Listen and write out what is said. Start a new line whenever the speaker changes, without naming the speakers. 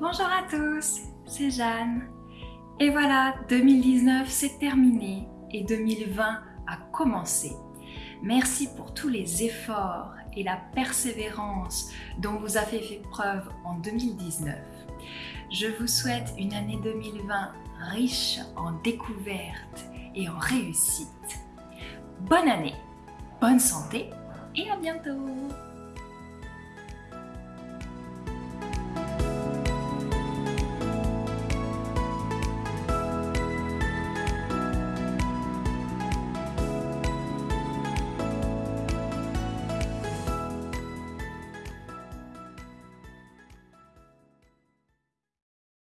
Bonjour à tous, c'est Jeanne. Et voilà, 2019 c'est terminé et 2020 a commencé. Merci pour tous les efforts et la persévérance dont vous avez fait preuve en 2019. Je vous souhaite une année 2020 riche en découvertes et en réussites. Bonne année, bonne santé et à bientôt